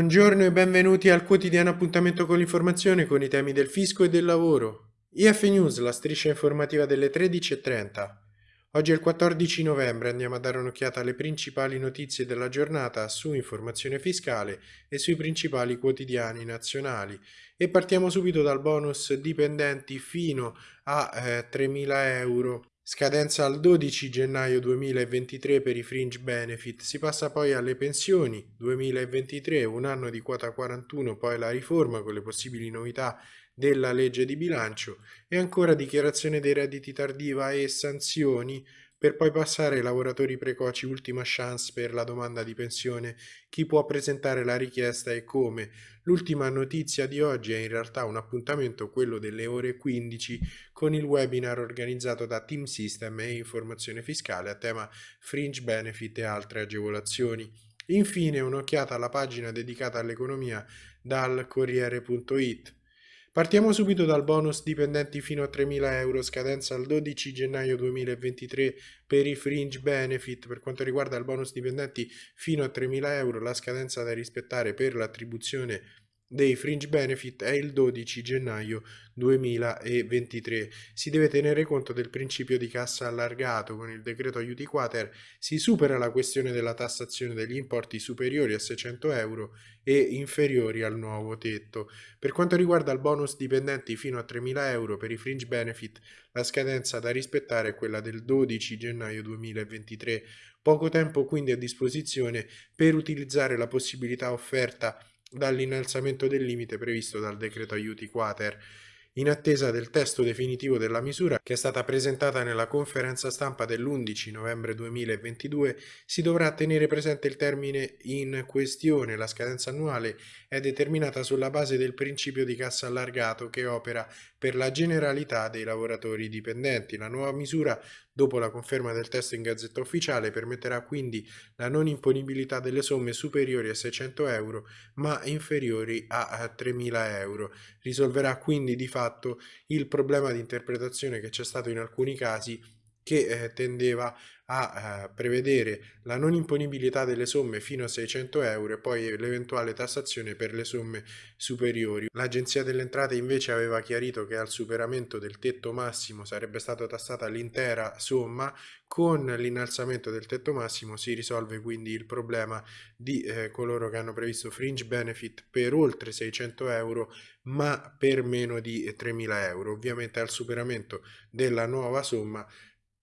Buongiorno e benvenuti al quotidiano appuntamento con l'informazione con i temi del fisco e del lavoro. IF News, la striscia informativa delle 13.30. Oggi è il 14 novembre, andiamo a dare un'occhiata alle principali notizie della giornata su informazione fiscale e sui principali quotidiani nazionali. E partiamo subito dal bonus dipendenti fino a eh, 3.000 euro Scadenza al 12 gennaio 2023 per i fringe benefit, si passa poi alle pensioni 2023, un anno di quota 41, poi la riforma con le possibili novità della legge di bilancio e ancora dichiarazione dei redditi tardiva e sanzioni per poi passare ai lavoratori precoci ultima chance per la domanda di pensione, chi può presentare la richiesta e come. L'ultima notizia di oggi è in realtà un appuntamento, quello delle ore 15, con il webinar organizzato da Team System e Informazione Fiscale a tema Fringe Benefit e altre agevolazioni. Infine un'occhiata alla pagina dedicata all'economia dal Corriere.it. Partiamo subito dal bonus dipendenti fino a 3.000 euro, scadenza al 12 gennaio 2023 per i fringe benefit. Per quanto riguarda il bonus dipendenti fino a 3.000 euro, la scadenza da rispettare per l'attribuzione dei fringe benefit è il 12 gennaio 2023. Si deve tenere conto del principio di cassa allargato. Con il decreto aiuti quater si supera la questione della tassazione degli importi superiori a 600 euro e inferiori al nuovo tetto. Per quanto riguarda il bonus dipendenti fino a 3.000 euro per i fringe benefit, la scadenza da rispettare è quella del 12 gennaio 2023. Poco tempo quindi a disposizione per utilizzare la possibilità offerta dall'innalzamento del limite previsto dal decreto aiuti quater in attesa del testo definitivo della misura che è stata presentata nella conferenza stampa dell'11 novembre 2022, si dovrà tenere presente il termine in questione. La scadenza annuale è determinata sulla base del principio di cassa allargato che opera per la generalità dei lavoratori dipendenti. La nuova misura, dopo la conferma del testo in gazzetta ufficiale, permetterà quindi la non imponibilità delle somme superiori a 600 euro ma inferiori a 3.000 euro. Risolverà quindi di fatto il problema di interpretazione che c'è stato in alcuni casi che eh, tendeva a eh, prevedere la non imponibilità delle somme fino a 600 euro e poi l'eventuale tassazione per le somme superiori. L'Agenzia delle Entrate invece aveva chiarito che al superamento del tetto massimo sarebbe stata tassata l'intera somma, con l'innalzamento del tetto massimo si risolve quindi il problema di eh, coloro che hanno previsto fringe benefit per oltre 600 euro ma per meno di 3.000 euro. Ovviamente al superamento della nuova somma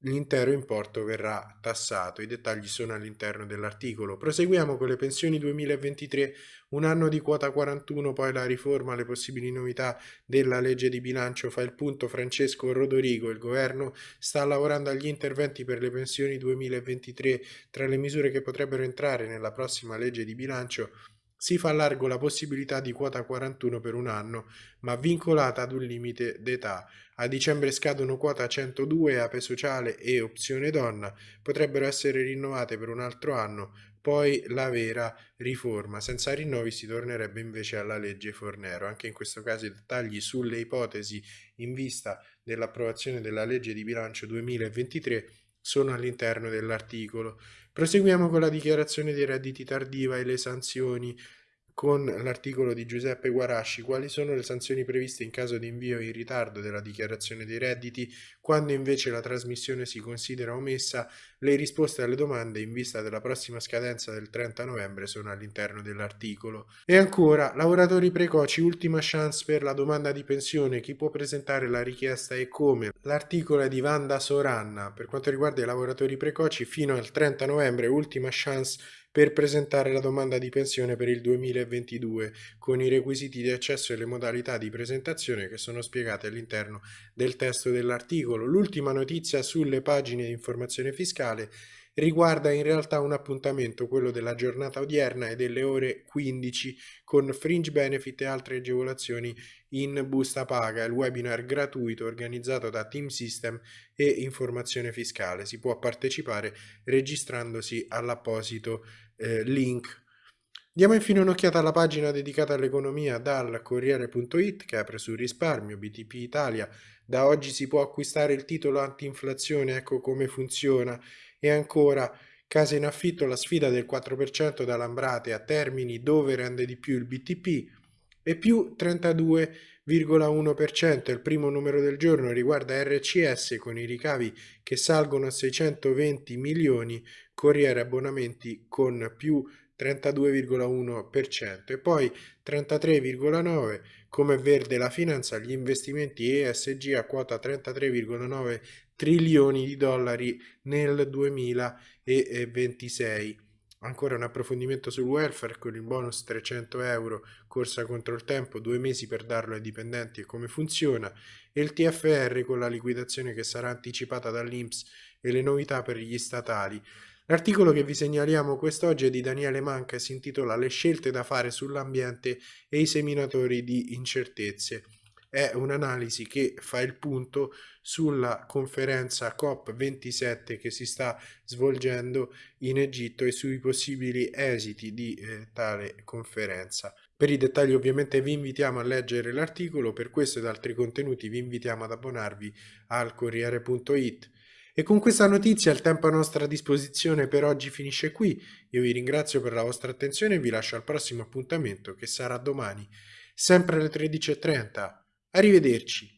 L'intero importo verrà tassato, i dettagli sono all'interno dell'articolo. Proseguiamo con le pensioni 2023, un anno di quota 41, poi la riforma, le possibili novità della legge di bilancio, fa il punto Francesco Rodorigo, il governo sta lavorando agli interventi per le pensioni 2023, tra le misure che potrebbero entrare nella prossima legge di bilancio si fa largo la possibilità di quota 41 per un anno, ma vincolata ad un limite d'età. A dicembre scadono quota 102 ape sociale e opzione donna, potrebbero essere rinnovate per un altro anno, poi la vera riforma. Senza rinnovi si tornerebbe invece alla legge Fornero. Anche in questo caso i dettagli sulle ipotesi in vista dell'approvazione della legge di bilancio 2023 sono all'interno dell'articolo. Proseguiamo con la dichiarazione dei redditi tardiva e le sanzioni con l'articolo di Giuseppe Guarasci quali sono le sanzioni previste in caso di invio in ritardo della dichiarazione dei redditi, quando invece la trasmissione si considera omessa, le risposte alle domande in vista della prossima scadenza del 30 novembre sono all'interno dell'articolo. E ancora, lavoratori precoci, ultima chance per la domanda di pensione, chi può presentare la richiesta e come. L'articolo è di Vanda Soranna, per quanto riguarda i lavoratori precoci fino al 30 novembre, ultima chance per presentare la domanda di pensione per il 2022 con i requisiti di accesso e le modalità di presentazione che sono spiegate all'interno del testo dell'articolo. L'ultima notizia sulle pagine di informazione fiscale riguarda in realtà un appuntamento, quello della giornata odierna e delle ore 15 con fringe benefit e altre agevolazioni in busta paga, il webinar gratuito organizzato da Team System e Informazione Fiscale. Si può partecipare registrandosi all'apposito eh, link. Diamo infine un'occhiata alla pagina dedicata all'economia dal Corriere.it che apre sul risparmio BTP Italia. Da oggi si può acquistare il titolo anti-inflazione, ecco come funziona. E ancora Case in affitto, la sfida del 4% da Lambrate a Termini dove rende di più il BTP e più 32,1%. Il primo numero del giorno riguarda RCS con i ricavi che salgono a 620 milioni, Corriere Abbonamenti con più 32,1% e poi 33,9% come verde la finanza, gli investimenti ESG a quota 33,9 trilioni di dollari nel 2026. Ancora un approfondimento sul welfare con il bonus 300 euro, corsa contro il tempo, due mesi per darlo ai dipendenti e come funziona, e il TFR con la liquidazione che sarà anticipata dall'Inps e le novità per gli statali. L'articolo che vi segnaliamo quest'oggi è di Daniele Manca e si intitola Le scelte da fare sull'ambiente e i seminatori di incertezze. È un'analisi che fa il punto sulla conferenza COP27 che si sta svolgendo in Egitto e sui possibili esiti di eh, tale conferenza. Per i dettagli ovviamente vi invitiamo a leggere l'articolo, per questo ed altri contenuti vi invitiamo ad abbonarvi al Corriere.it. E con questa notizia il tempo a nostra disposizione per oggi finisce qui. Io vi ringrazio per la vostra attenzione e vi lascio al prossimo appuntamento che sarà domani, sempre alle 13.30. Arrivederci.